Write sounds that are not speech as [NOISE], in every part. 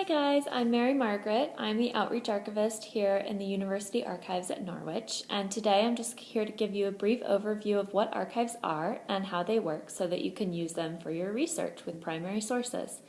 Hi guys, I'm Mary Margaret. I'm the Outreach Archivist here in the University Archives at Norwich and today I'm just here to give you a brief overview of what archives are and how they work so that you can use them for your research with primary sources.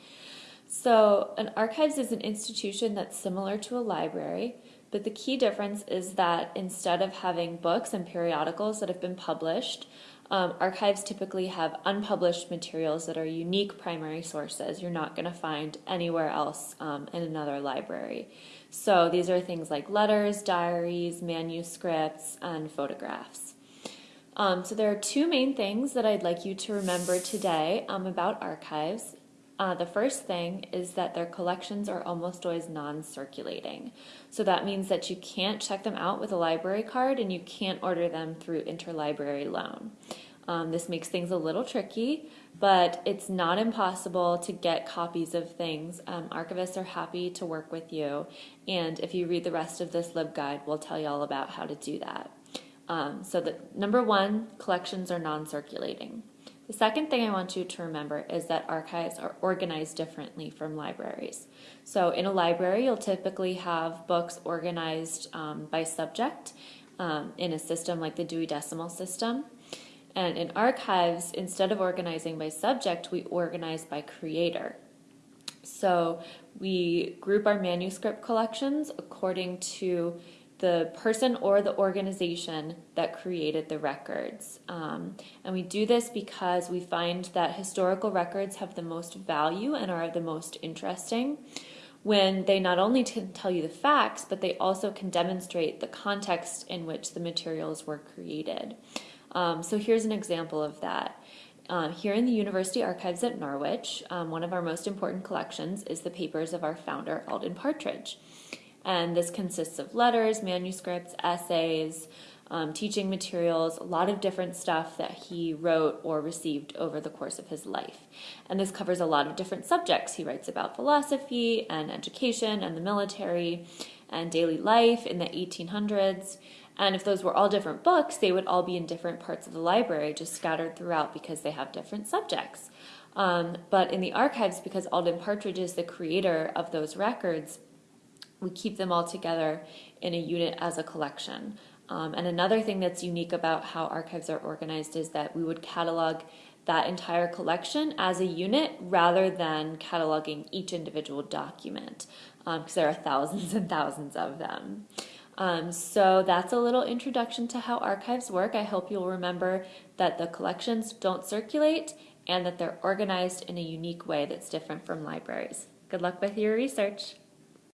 So an archives is an institution that's similar to a library but the key difference is that instead of having books and periodicals that have been published, um, archives typically have unpublished materials that are unique primary sources you're not going to find anywhere else um, in another library. So these are things like letters, diaries, manuscripts, and photographs. Um, so there are two main things that I'd like you to remember today um, about archives. Uh, the first thing is that their collections are almost always non-circulating. So that means that you can't check them out with a library card and you can't order them through interlibrary loan. Um, this makes things a little tricky, but it's not impossible to get copies of things. Um, archivists are happy to work with you, and if you read the rest of this LibGuide, we'll tell you all about how to do that. Um, so number one, collections are non-circulating. The second thing I want you to remember is that archives are organized differently from libraries. So in a library, you'll typically have books organized um, by subject um, in a system like the Dewey Decimal System. And in archives, instead of organizing by subject, we organize by creator. So we group our manuscript collections according to the person or the organization that created the records. Um, and we do this because we find that historical records have the most value and are the most interesting when they not only tell you the facts, but they also can demonstrate the context in which the materials were created. Um, so here's an example of that. Uh, here in the University Archives at Norwich, um, one of our most important collections is the papers of our founder, Alden Partridge. And this consists of letters, manuscripts, essays, um, teaching materials, a lot of different stuff that he wrote or received over the course of his life. And this covers a lot of different subjects. He writes about philosophy and education and the military and daily life in the 1800s. And if those were all different books, they would all be in different parts of the library, just scattered throughout because they have different subjects. Um, but in the archives, because Alden Partridge is the creator of those records, we keep them all together in a unit as a collection. Um, and another thing that's unique about how archives are organized is that we would catalog that entire collection as a unit rather than cataloging each individual document because um, there are thousands [LAUGHS] and thousands of them. Um, so that's a little introduction to how archives work. I hope you'll remember that the collections don't circulate and that they're organized in a unique way that's different from libraries. Good luck with your research.